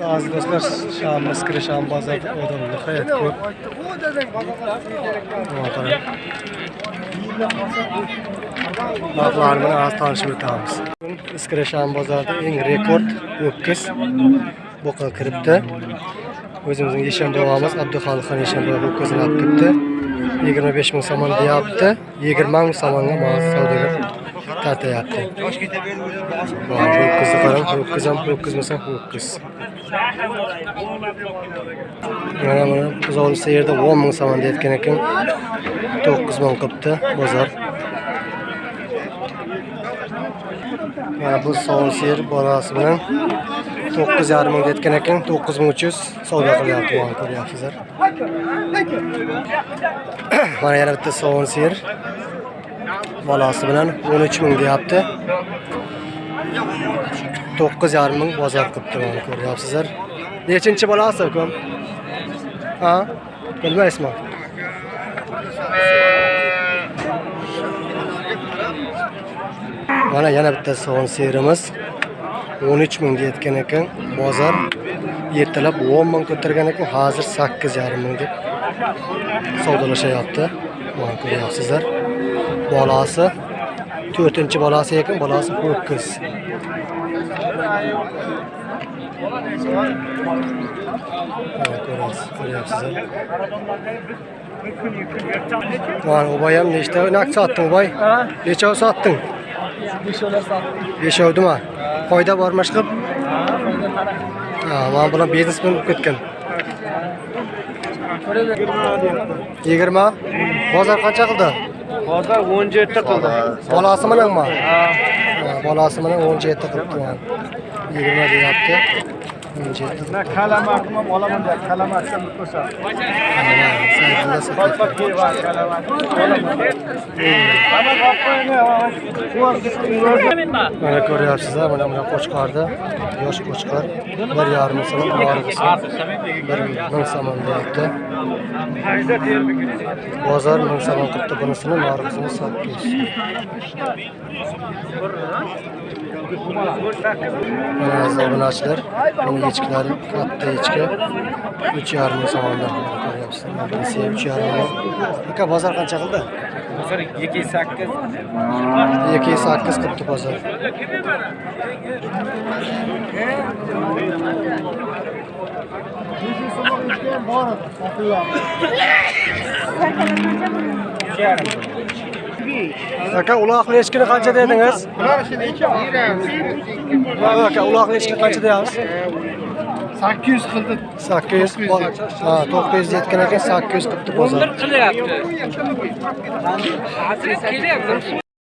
Аз достар, шамымыз кірі шам базар одан нұқаят көп. Бағларымен аз танышып өтамыз. Іскірі шам базарда ең рекорд өпкіс бұққа кіріпті. Өзіміздің ешенбі боламыз, Абдухалықхан ешенбі бабы өпкізін алып кіріпті. 25 мың саман дейапты, 20 мың саманға маңыз саудагер ma'lum savdogar tartayapti. Vay, ho'kizni qarang, ho'kiz ham ho'kizmasa ho'kiz. Mana mana buzovni yerda o'n ming so'm deyotgan ekan. 9 ming qilibdi bozor. Mana bu savol yer bolasi bilan 9,5 ming deyotgan ekan. 9300 savdo qilyapti, mana ko'ryapsizlar. Mana yana bitta savol yer bolasi bilan 13 ming deyapti. 9,5 ming bozor qilibdi mana ko'ryapsizlar. Nechinchi bolasi ukam Ha? Bilmaysizmi? Mana yana bitta sovun serimiz 13 mingga yetgan ekan. Bozor ertalab 10 ming ko'targan ekan, hozir 8,5 ming deb savdolashyapti. Mana ko'ryapsizlar. Bolasi 4-chi bolasi ekan, bolasi ho'kiz. Mana ko'ryapsiz. Mana o'boy ham nechta nak sotding, boy? Nechov sotding? Beshovdimi? Foyda bormi? Ha, mana bilan biznes bilan ketgan. 20? Bozor qancha qildi? Hozir 17 qildi. Bolasi bilanmi? Bolasi bilan 17 qilibdi yigirma 20 deyapti. 17. Na olaman kalamakni. Mana kalamak. Olaman. Mana ko'ryapsizlar, mana buni qo'chqorda yosh qo'chqor 1,5 so'm norg'isi 1000 so'm deyapti. Bozor 1000 so'm qilibdi bunisini, norg'isini 800. Mana obunachilar, buni echkilari katta echki 3,5 so'mdan ko'ryapsizlar. Bunisi 3,5 ming. Aka bozor qancha qildi? Hozir 2.8 2 8 qilibdi bozor. Aka uloqli echkini qancha dedingiz? Aka uloqli echkini qancha deyapsiz? 800 qildi. 800 ha 900 yetgan ekan 800 qilibdi bozor. qilyapti. Hozir kelyapti.